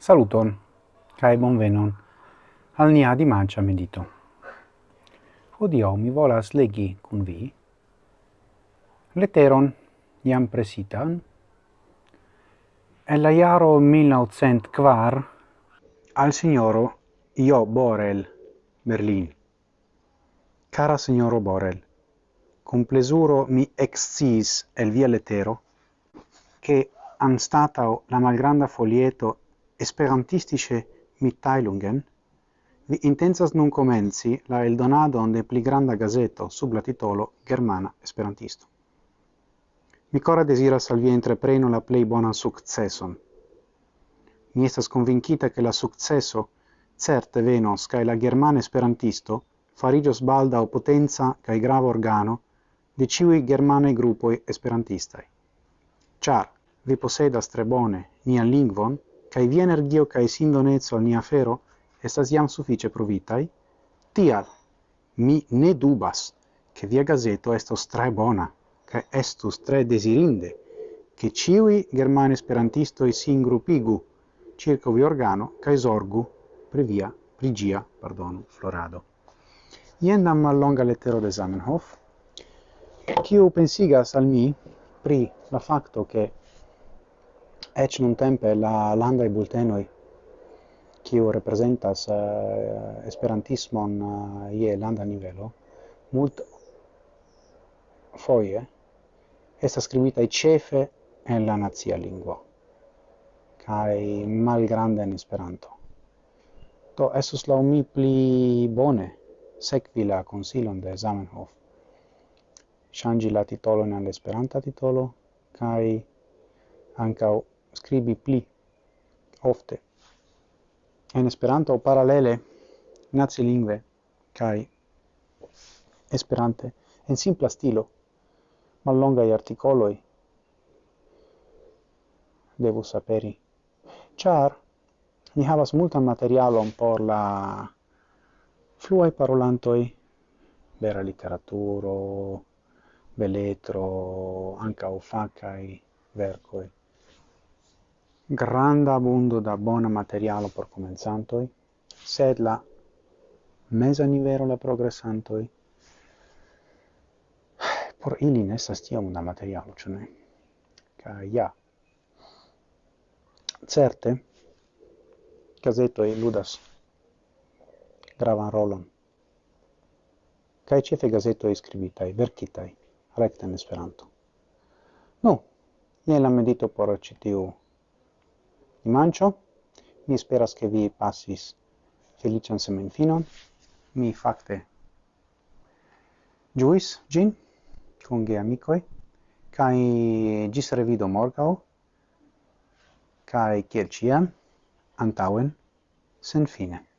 Saluton, cae bonvenon al nia dimancia medito. Odio mi volas legi cun vi letteron iam presitan el la iaro 1904 al signoro Io Borel, Berlin. Cara signoro Borel, cum plesuro mi excis el via lettero, che anstatao la malgranda folieto esperantistische Mitteilungen, vi intensas nun comenzi la eldonadon de pli granda gazeto sub la titolo Germana Esperantisto. Mi cora deziras al entrepreno la plei bonan successon Mi estas convincita che la successo certe venos kaj la Germana Esperantisto farigios balda o potenza kaj grava organo de ciui germane gruppoi esperantistai. Char, vi posedas tre bone nian lingvon, kai via energio kai sindoneco al nia fero estas jam sufice provitai tial mi ne dubas che via gazeto estos tre bona, che estus tre desirinde, che ciui germane esperantistoi sin grupigu circa vi organo cae sorgu previa prigia, pardon, florado. Ien dam mallonga lettero de Zamenhof, quiu pensigas al mi pri la facto che ec nun tempe la landa e bultenoi, kiu representas uh, esperantismon uh, ie landa nivelo, mult foie essa scrivita i cefe en la nazia lingua kai malgranda in esperanto. to estus la mi pli bone sekvi la consilon de Zamenhof, changi la titolo en esperanta titolo, kai ancau scribi pli ofte. En Esperanto paralele nacilingve kai Esperante en simpla stilo mallonga i articoloi devo saperi ĉar ni havas multan materialon por la fluai parolantoi vera literaturo beletro ankaŭ fakaj verkoj granda abundo da bona materialo por comenzantoi, sed la mesa nivero la progressantoi, por ili ne estas tiom da materialo, cio ne? Ca, ja. Certe, gazetoj ludas gravan rolon. Kaj ĉefe gazetoj skribitaj, verkitaj, recta in Esperanto. Nu, jen la medito por ĉi dimancio. Mi speras che vi passis felician semenfinon. Mi facte giuis gin con ge amicoi kai gis revido morgau kai kiel ciam antauen sen fine